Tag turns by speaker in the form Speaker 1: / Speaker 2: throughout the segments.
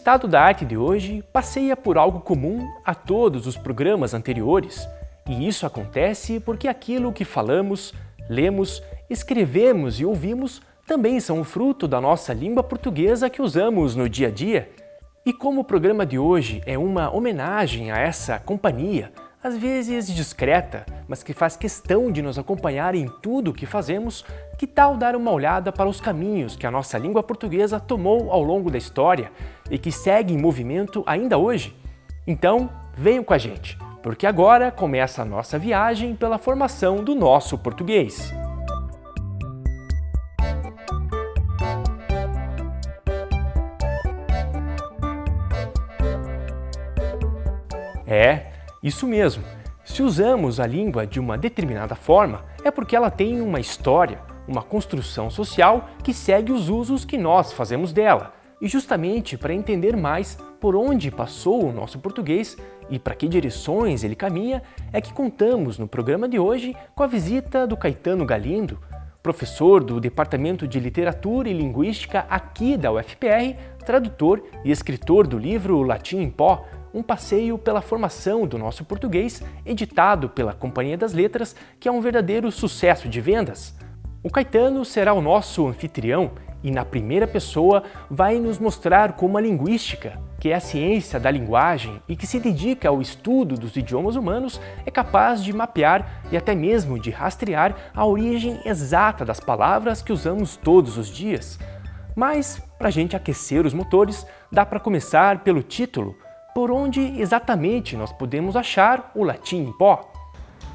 Speaker 1: estado da arte de hoje passeia por algo comum a todos os programas anteriores, e isso acontece porque aquilo que falamos, lemos, escrevemos e ouvimos também são fruto da nossa língua portuguesa que usamos no dia a dia. E como o programa de hoje é uma homenagem a essa companhia, às vezes discreta, mas que faz questão de nos acompanhar em tudo o que fazemos, que tal dar uma olhada para os caminhos que a nossa língua portuguesa tomou ao longo da história e que segue em movimento ainda hoje? Então, venham com a gente, porque agora começa a nossa viagem pela formação do nosso português. É, isso mesmo. Se usamos a língua de uma determinada forma, é porque ela tem uma história, uma construção social que segue os usos que nós fazemos dela. E justamente para entender mais por onde passou o nosso português e para que direções ele caminha, é que contamos no programa de hoje com a visita do Caetano Galindo, professor do Departamento de Literatura e Linguística aqui da UFPR, tradutor e escritor do livro Latim em Pó, um passeio pela formação do nosso português, editado pela Companhia das Letras, que é um verdadeiro sucesso de vendas. O Caetano será o nosso anfitrião e, na primeira pessoa, vai nos mostrar como a linguística, que é a ciência da linguagem e que se dedica ao estudo dos idiomas humanos, é capaz de mapear e até mesmo de rastrear a origem exata das palavras que usamos todos os dias. Mas, para a gente aquecer os motores, dá para começar pelo título, por onde exatamente nós podemos achar o latim em pó?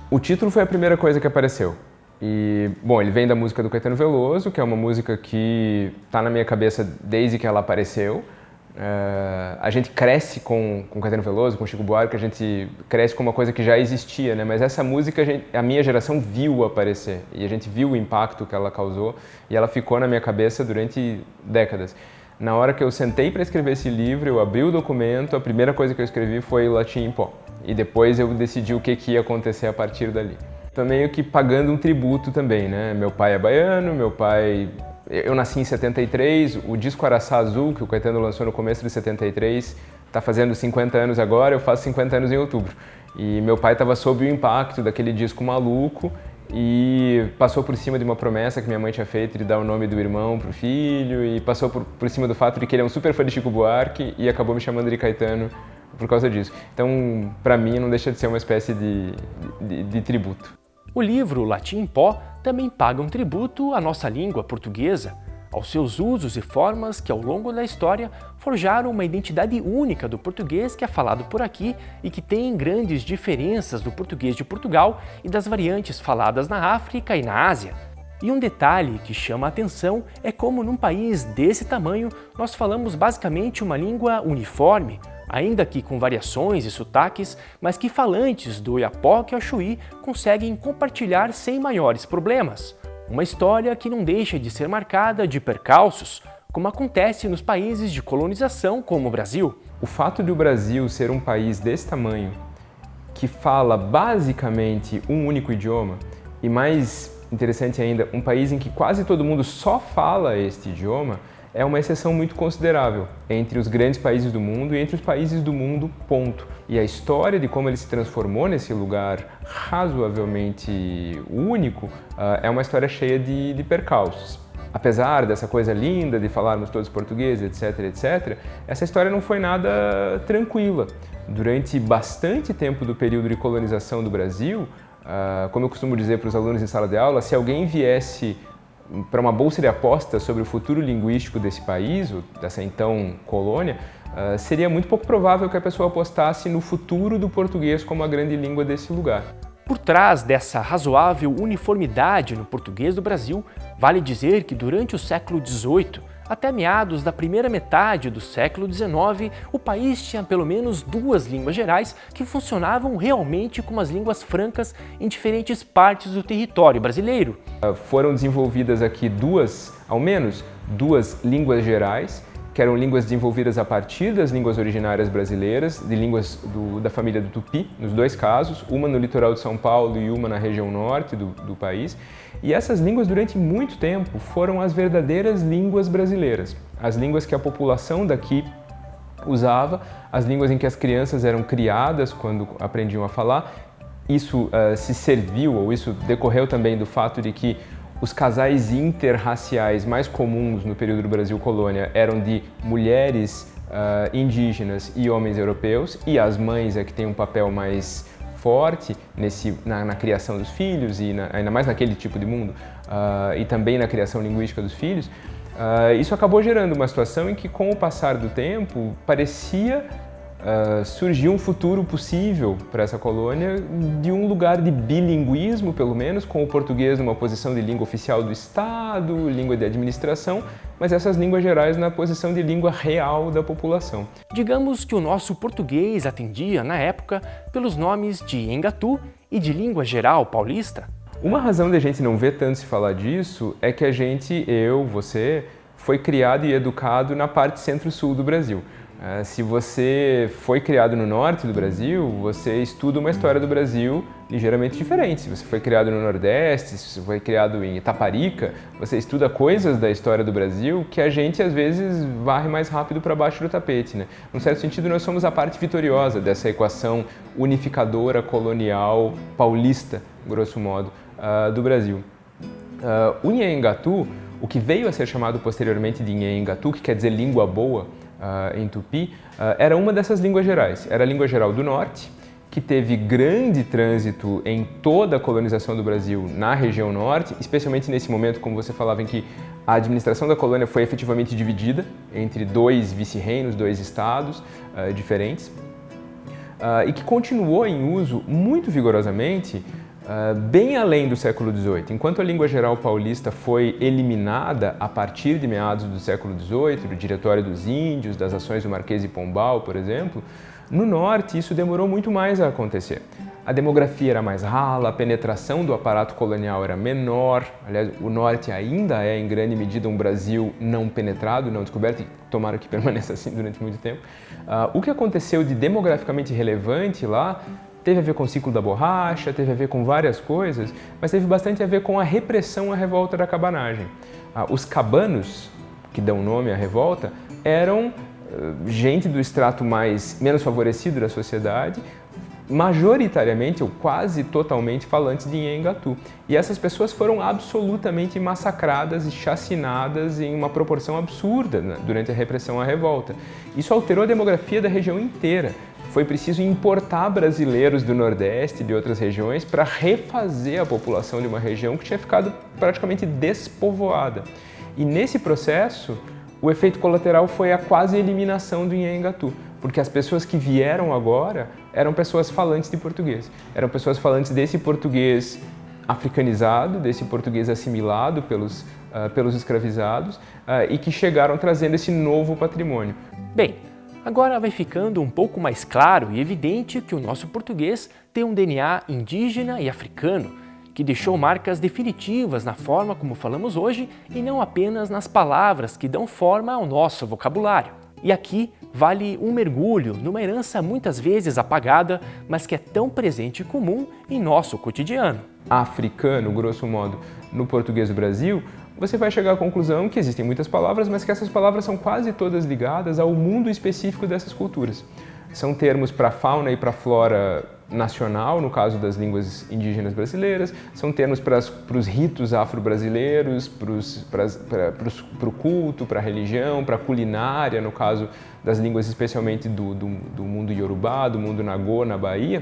Speaker 2: O título foi a primeira coisa que apareceu. E, bom, ele vem da música do Caetano Veloso, que é uma música que está na minha cabeça desde que ela apareceu. Uh, a gente cresce com, com Caetano Veloso, com Chico Buarque, a gente cresce com uma coisa que já existia, né? Mas essa música a, gente, a minha geração viu aparecer e a gente viu o impacto que ela causou e ela ficou na minha cabeça durante décadas. Na hora que eu sentei para escrever esse livro, eu abri o documento, a primeira coisa que eu escrevi foi latim em pó. E depois eu decidi o que, que ia acontecer a partir dali. Tô meio que pagando um tributo também, né? Meu pai é baiano, meu pai... Eu nasci em 73, o disco Araçá Azul, que o Caetano lançou no começo de 73, está fazendo 50 anos agora, eu faço 50 anos em outubro. E meu pai estava sob o impacto daquele disco maluco e passou por cima de uma promessa que minha mãe tinha feito de dar o nome do irmão pro filho e passou por, por cima do fato de que ele é um super fã de Chico Buarque e acabou me chamando de Caetano por causa disso. Então, para mim, não deixa de ser uma espécie de, de, de tributo.
Speaker 1: O livro Latim em Pó também paga um tributo à nossa língua portuguesa, aos seus usos e formas que ao longo da história forjaram uma identidade única do português que é falado por aqui e que tem grandes diferenças do português de Portugal e das variantes faladas na África e na Ásia. E um detalhe que chama a atenção é como num país desse tamanho nós falamos basicamente uma língua uniforme, ainda que com variações e sotaques, mas que falantes do Iapoque ao Chuí conseguem compartilhar sem maiores problemas. Uma história que não deixa de ser marcada de percalços, como acontece nos países de colonização como o Brasil.
Speaker 2: O fato de o Brasil ser um país desse tamanho, que fala basicamente um único idioma, e mais interessante ainda, um país em que quase todo mundo só fala este idioma, é uma exceção muito considerável entre os grandes países do mundo e entre os países do mundo, ponto. E a história de como ele se transformou nesse lugar razoavelmente único uh, é uma história cheia de, de percalços. Apesar dessa coisa linda de falarmos todos português, etc, etc, essa história não foi nada tranquila. Durante bastante tempo do período de colonização do Brasil, uh, como eu costumo dizer para os alunos em sala de aula, se alguém viesse para uma bolsa de apostas sobre o futuro linguístico desse país, dessa então colônia, uh, seria muito pouco provável que a pessoa apostasse no futuro do português como a grande língua desse lugar.
Speaker 1: Por trás dessa razoável uniformidade no português do Brasil, vale dizer que durante o século XVIII, até meados da primeira metade do século XIX, o país tinha pelo menos duas línguas gerais que funcionavam realmente como as línguas francas em diferentes partes do território brasileiro.
Speaker 2: Foram desenvolvidas aqui duas, ao menos, duas línguas gerais, que eram línguas desenvolvidas a partir das línguas originárias brasileiras, de línguas do, da família do Tupi, nos dois casos, uma no litoral de São Paulo e uma na região norte do, do país. E essas línguas, durante muito tempo, foram as verdadeiras línguas brasileiras, as línguas que a população daqui usava, as línguas em que as crianças eram criadas quando aprendiam a falar. Isso uh, se serviu, ou isso decorreu também do fato de que os casais interraciais mais comuns no período do Brasil colônia eram de mulheres uh, indígenas e homens europeus, e as mães é que têm um papel mais forte nesse, na, na criação dos filhos, e na, ainda mais naquele tipo de mundo, uh, e também na criação linguística dos filhos, uh, isso acabou gerando uma situação em que, com o passar do tempo, parecia uh, surgiu um futuro possível para essa colônia de um lugar de bilinguismo, pelo menos, com o português numa posição de língua oficial do Estado, língua de administração, mas essas línguas gerais na posição de língua real da população.
Speaker 1: Digamos que o nosso português atendia, na época, pelos nomes de Engatu e de língua geral paulista.
Speaker 2: Uma razão de a gente não ver tanto se falar disso é que a gente, eu, você, foi criado e educado na parte centro-sul do Brasil. É, se você foi criado no norte do Brasil, você estuda uma história do Brasil ligeiramente diferente. Se você foi criado no Nordeste, se você foi criado em Itaparica, você estuda coisas da história do Brasil que a gente às vezes varre mais rápido para baixo do tapete. Né? Num certo sentido, nós somos a parte vitoriosa dessa equação unificadora, colonial, paulista, grosso modo, uh, do Brasil. Uh, o Nhanhangatu, o que veio a ser chamado posteriormente de Nhanhangatu, que quer dizer língua boa, uh, em Tupi, uh, era uma dessas línguas gerais. Era a língua geral do norte, que teve grande trânsito em toda a colonização do Brasil na região norte, especialmente nesse momento, como você falava, em que a administração da colônia foi efetivamente dividida entre dois vice-reinos, dois estados uh, diferentes, e que continuou em uso muito vigorosamente Uh, bem além do século XVIII. Enquanto a língua geral paulista foi eliminada a partir de meados do século XVIII, do Diretório dos Índios, das ações do Marquês de Pombal, por exemplo, no norte isso demorou muito mais a acontecer. A demografia era mais rala, a penetração do aparato colonial era menor. Aliás, o norte ainda é, em grande medida, um Brasil não penetrado, não descoberto, e tomara que permaneça assim durante muito tempo. Uh, o que aconteceu de demograficamente relevante lá Teve a ver com o ciclo da borracha, teve a ver com várias coisas, mas teve bastante a ver com a repressão à revolta da cabanagem. Ah, os cabanos, que dão nome à revolta, eram eh, gente do extrato mais menos favorecido da sociedade, majoritariamente ou quase totalmente falantes de Nhengatu. E essas pessoas foram absolutamente massacradas e chacinadas em uma proporção absurda né, durante a repressão à revolta. Isso alterou a demografia da região inteira foi preciso importar brasileiros do Nordeste e de outras regiões para refazer a população de uma região que tinha ficado praticamente despovoada. E nesse processo, o efeito colateral foi a quase eliminação do Inhangatu, porque as pessoas que vieram agora eram pessoas falantes de português, eram pessoas falantes desse português africanizado, desse português assimilado pelos, uh, pelos escravizados uh, e que chegaram trazendo esse novo patrimônio.
Speaker 1: Bem, Agora vai ficando um pouco mais claro e evidente que o nosso português tem um DNA indígena e africano, que deixou marcas definitivas na forma como falamos hoje e não apenas nas palavras que dão forma ao nosso vocabulário. E aqui vale um mergulho numa herança muitas vezes apagada, mas que é tão presente e comum em nosso cotidiano.
Speaker 2: Africano, grosso modo, no português do Brasil, você vai chegar à conclusão que existem muitas palavras, mas que essas palavras são quase todas ligadas ao mundo específico dessas culturas. São termos para fauna e para flora nacional, no caso das línguas indígenas brasileiras, são termos para, os ritos afro-brasileiros, para o culto, para a religião, para a culinária, no caso das línguas especialmente do, do, do mundo iorubá, do mundo nagô, na Bahia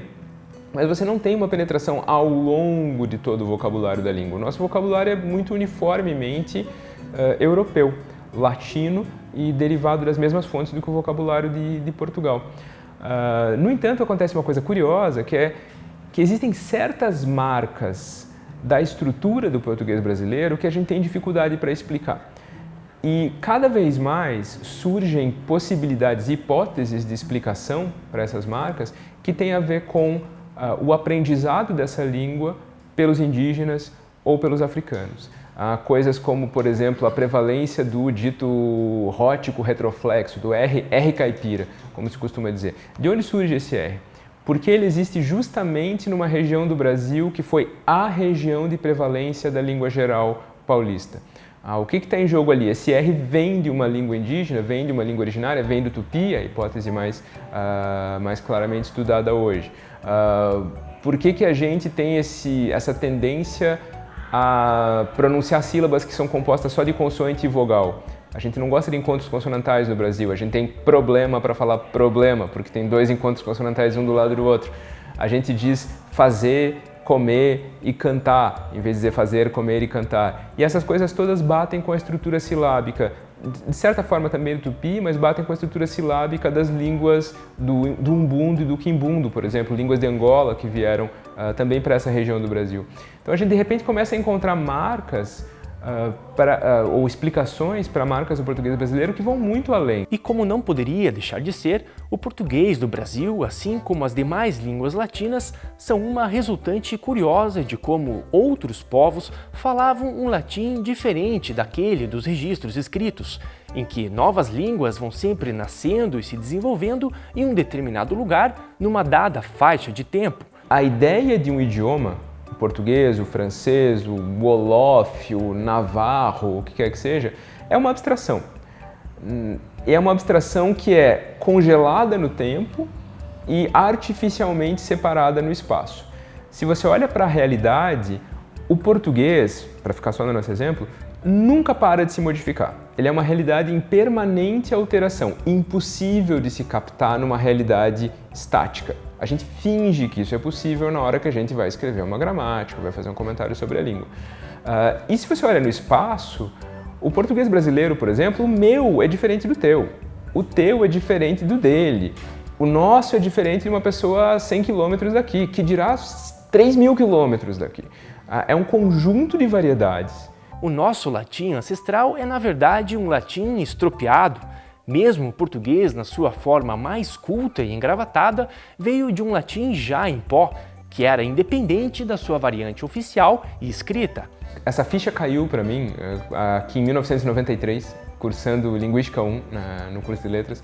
Speaker 2: mas você não tem uma penetração ao longo de todo o vocabulário da língua. O nosso vocabulário é muito uniformemente uh, europeu, latino e derivado das mesmas fontes do que o vocabulário de, de Portugal. Uh, no entanto, acontece uma coisa curiosa, que é que existem certas marcas da estrutura do português brasileiro que a gente tem dificuldade para explicar. E cada vez mais surgem possibilidades hipóteses de explicação para essas marcas que têm a ver com uh, o aprendizado dessa língua pelos indígenas ou pelos africanos. Uh, coisas como, por exemplo, a prevalência do dito rótico retroflexo, do R, R caipira, como se costuma dizer. De onde surge esse R? Porque ele existe justamente numa região do Brasil que foi a região de prevalência da língua geral paulista. Ah, o que está em jogo ali? Esse R vem de uma língua indígena, vem de uma língua originária, vem do tupi, a hipótese mais, uh, mais claramente estudada hoje. Uh, por que, que a gente tem esse, essa tendência a pronunciar sílabas que são compostas só de consoante e vogal? A gente não gosta de encontros consonantais no Brasil, a gente tem problema para falar problema, porque tem dois encontros consonantais um do lado do outro. A gente diz fazer, comer e cantar, em vez de dizer fazer, comer e cantar. E essas coisas todas batem com a estrutura silábica, de certa forma também do tupi, mas batem com a estrutura silábica das línguas do, do umbundo e do quimbundo, por exemplo, línguas de Angola que vieram uh, também para essa região do Brasil. Então a gente de repente começa a encontrar marcas Uh, para, uh, ou explicações para marcas do português brasileiro que vão muito além.
Speaker 1: E como não poderia deixar de ser, o português do Brasil, assim como as demais línguas latinas, são uma resultante curiosa de como outros povos falavam um latim diferente daquele dos registros escritos, em que novas línguas vão sempre nascendo e se desenvolvendo em um determinado lugar numa dada faixa de tempo.
Speaker 2: A ideia de um idioma o português, o francês, o wolof, o navarro, o que quer que seja, é uma abstração. É uma abstração que é congelada no tempo e artificialmente separada no espaço. Se você olha para a realidade, o português, para ficar só no nosso exemplo, nunca para de se modificar. Ele é uma realidade em permanente alteração, impossível de se captar numa realidade estática. A gente finge que isso é possível na hora que a gente vai escrever uma gramática, vai fazer um comentário sobre a língua. Uh, e se você olha no espaço, o português brasileiro, por exemplo, o meu é diferente do teu. O teu é diferente do dele. O nosso é diferente de uma pessoa a 100 quilômetros daqui, que dirá 3 mil quilômetros daqui. Uh, é um conjunto de variedades.
Speaker 1: O nosso latim ancestral é, na verdade, um latim estropiado, mesmo o português, na sua forma mais culta e engravatada, veio de um latim já em pó, que era independente da sua variante oficial e escrita.
Speaker 2: Essa ficha caiu para mim eh, aqui em 1993, cursando Linguística 1 na, no curso de Letras,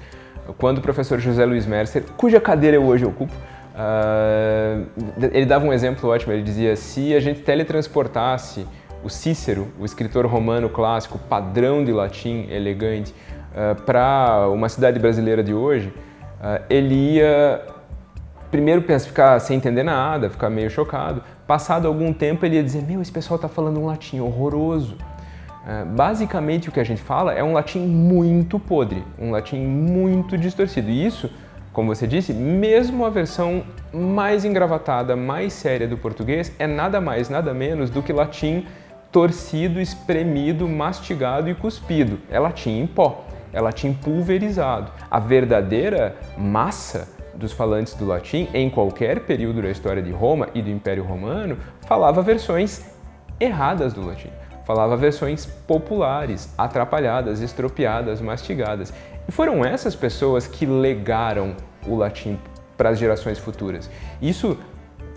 Speaker 2: quando o professor José Luiz Mercer, cuja cadeira eu hoje ocupo, uh, ele dava um exemplo ótimo, ele dizia, se a gente teletransportasse o Cícero, o escritor romano clássico, padrão de latim, elegante, para uma cidade brasileira de hoje, uh, ele ia primeiro pensar, ficar sem entender nada, ficar meio chocado. Passado algum tempo ele ia dizer, meu, esse pessoal está falando um latim horroroso. Uh, basicamente o que a gente fala é um latim muito podre, um latim muito distorcido. E isso, como você disse, mesmo a versão mais engravatada, mais séria do português é nada mais, nada menos do que latim torcido, espremido, mastigado e cuspido. É latim em pó, é latim pulverizado. A verdadeira massa dos falantes do latim, em qualquer período da história de Roma e do Império Romano, falava versões erradas do latim. Falava versões populares, atrapalhadas, estropiadas, mastigadas. E foram essas pessoas que legaram o latim para as gerações futuras. Isso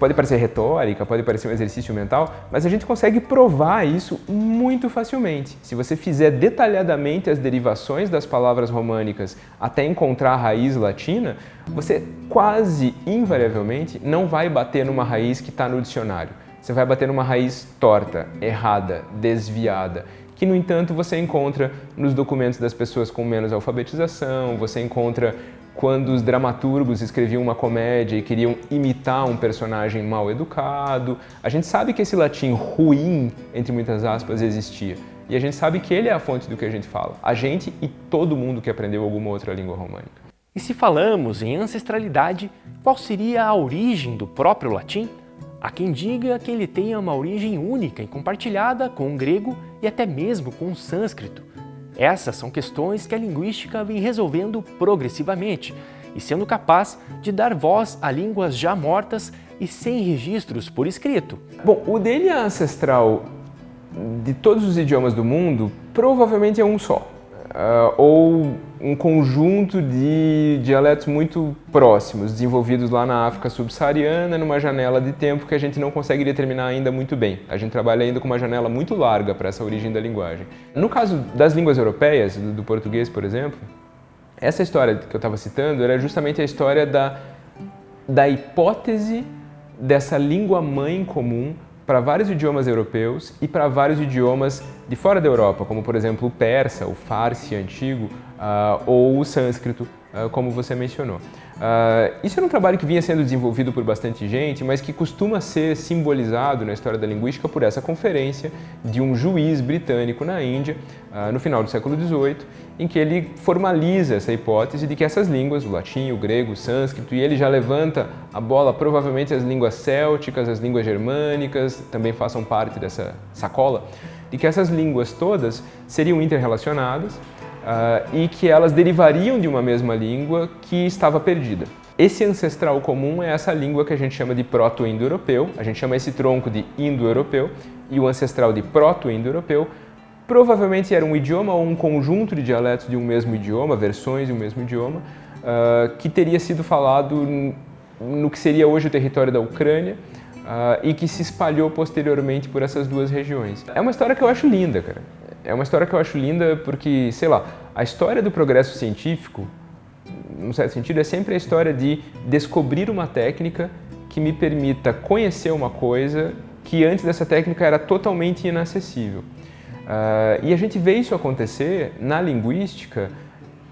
Speaker 2: pode parecer retórica, pode parecer um exercício mental, mas a gente consegue provar isso muito facilmente. Se você fizer detalhadamente as derivações das palavras românicas até encontrar a raiz latina, você quase invariavelmente não vai bater numa raiz que está no dicionário. Você vai bater numa raiz torta, errada, desviada que no entanto você encontra nos documentos das pessoas com menos alfabetização, você encontra quando os dramaturgos escreviam uma comédia e queriam imitar um personagem mal educado. A gente sabe que esse latim ruim, entre muitas aspas, existia. E a gente sabe que ele é a fonte do que a gente fala. A gente e todo mundo que aprendeu alguma outra língua românica.
Speaker 1: E se falamos em ancestralidade, qual seria a origem do próprio latim? Há quem diga que ele tenha uma origem única e compartilhada com o grego e até mesmo com o sânscrito. Essas são questões que a linguística vem resolvendo progressivamente e sendo capaz de dar voz a línguas já mortas e sem registros por escrito.
Speaker 2: Bom, o DNA ancestral de todos os idiomas do mundo provavelmente é um só uh, ou um conjunto de dialetos muito próximos, desenvolvidos lá na África subsaariana, numa janela de tempo que a gente não consegue determinar ainda muito bem. A gente trabalha ainda com uma janela muito larga para essa origem da linguagem. No caso das línguas europeias, do, português, por exemplo, essa história que eu estava citando era justamente a história da, da hipótese dessa língua-mãe comum para vários idiomas europeus e para vários idiomas de fora da Europa, como por exemplo o persa, o farsi antigo uh, ou o sânscrito, uh, como você mencionou. Uh, isso era um trabalho que vinha sendo desenvolvido por bastante gente, mas que costuma ser simbolizado na história da linguística por essa conferência de um juiz britânico na Índia, uh, no final do século XVIII, em que ele formaliza essa hipótese de que essas línguas, o latim, o grego, o sânscrito, e ele já levanta a bola, provavelmente as línguas célticas, as línguas germânicas, também façam parte dessa sacola, de que essas línguas todas seriam interrelacionadas, uh, e que elas derivariam de uma mesma língua que estava perdida. Esse ancestral comum é essa língua que a gente chama de proto-indo-europeu, a gente chama esse tronco de indo-europeu, e o ancestral de proto-indo-europeu provavelmente era um idioma ou um conjunto de dialetos de um mesmo idioma, versões de um mesmo idioma, uh, que teria sido falado no que seria hoje o território da Ucrânia, Uh, e que se espalhou posteriormente por essas duas regiões. É uma história que eu acho linda, cara. É uma história que eu acho linda porque, sei lá, a história do progresso científico, num certo sentido, é sempre a história de descobrir uma técnica que me permita conhecer uma coisa que antes dessa técnica era totalmente inacessível. Uh, e a gente vê isso acontecer na linguística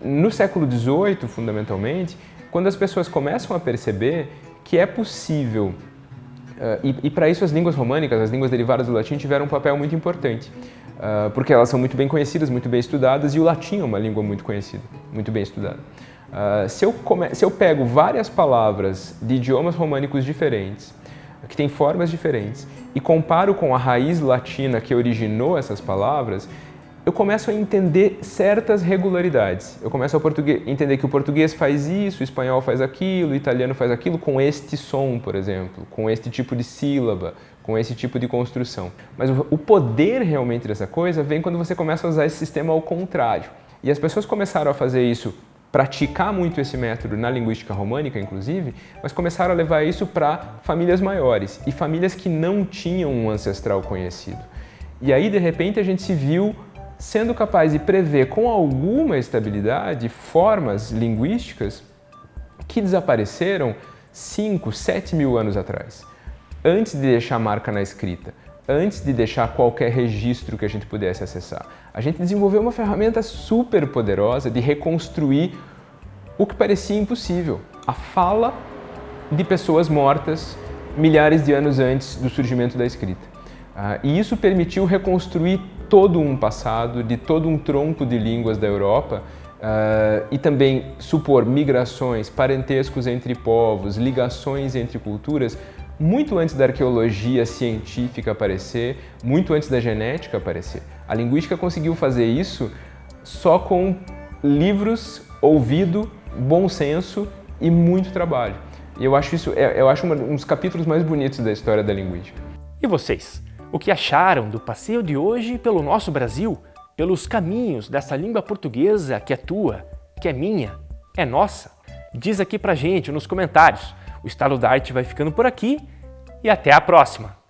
Speaker 2: no século XVIII, fundamentalmente, quando as pessoas começam a perceber que é possível, uh, e, e para isso as línguas românicas, as línguas derivadas do latim, tiveram um papel muito importante. Uh, porque elas são muito bem conhecidas, muito bem estudadas, e o latim é uma língua muito conhecida, muito bem estudada. Uh, se, eu come... se eu pego várias palavras de idiomas românicos diferentes, que têm formas diferentes, e comparo com a raiz latina que originou essas palavras, eu começo a entender certas regularidades. Eu começo a entender que o português faz isso, o espanhol faz aquilo, o italiano faz aquilo com este som, por exemplo, com este tipo de sílaba, com esse tipo de construção. Mas o poder realmente dessa coisa vem quando você começa a usar esse sistema ao contrário. E as pessoas começaram a fazer isso, praticar muito esse método na linguística românica, inclusive, mas começaram a levar isso para famílias maiores e famílias que não tinham um ancestral conhecido. E aí, de repente, a gente se viu sendo capaz de prever com alguma estabilidade formas linguísticas que desapareceram 5, 7 mil anos atrás, antes de deixar marca na escrita, antes de deixar qualquer registro que a gente pudesse acessar. A gente desenvolveu uma ferramenta super poderosa de reconstruir o que parecia impossível, a fala de pessoas mortas milhares de anos antes do surgimento da escrita. Uh, e isso permitiu reconstruir todo um passado, de todo um tronco de línguas da Europa uh, e também supor migrações, parentescos entre povos, ligações entre culturas, muito antes da arqueologia científica aparecer, muito antes da genética aparecer. A linguística conseguiu fazer isso só com livros, ouvido, bom senso e muito trabalho. E eu acho isso, é, eu acho um dos capítulos mais bonitos da história da linguística.
Speaker 1: E vocês? o que acharam do passeio de hoje pelo nosso Brasil, pelos caminhos dessa língua portuguesa que é tua, que é minha, é nossa? Diz aqui pra gente nos comentários. O Estado da Arte vai ficando por aqui e até a próxima!